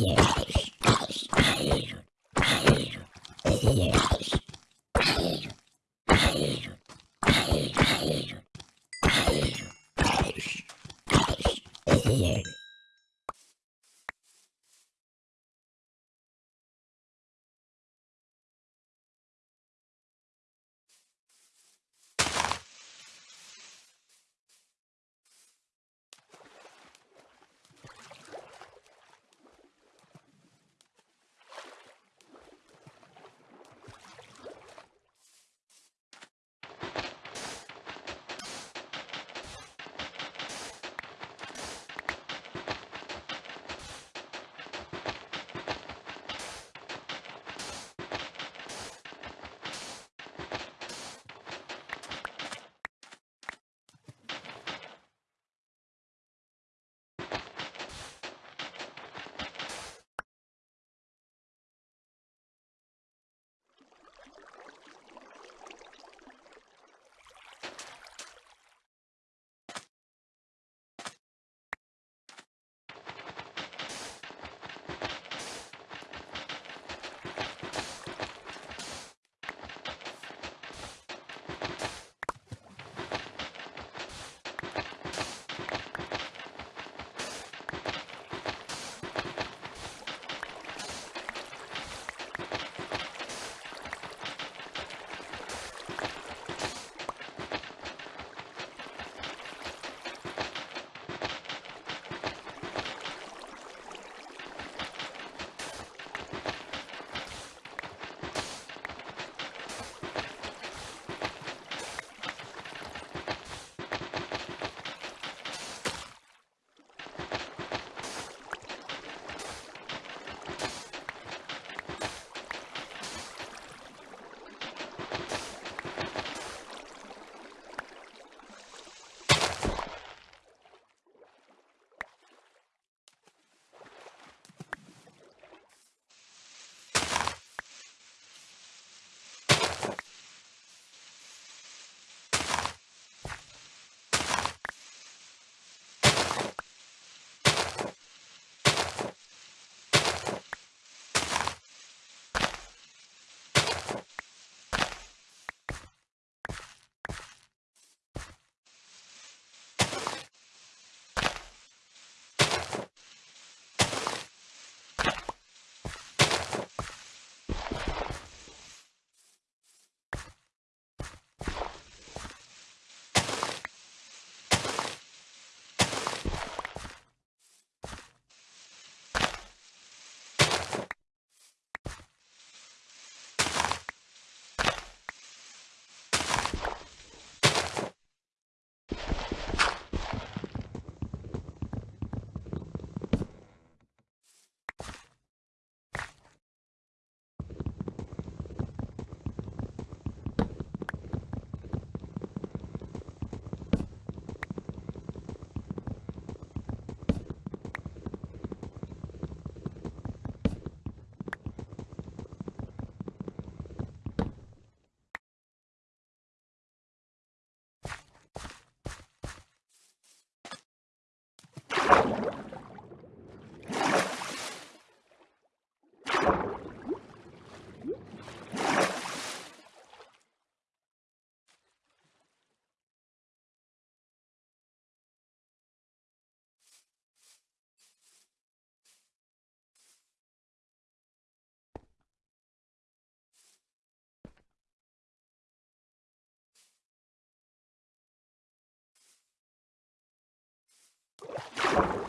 Hello. Uh...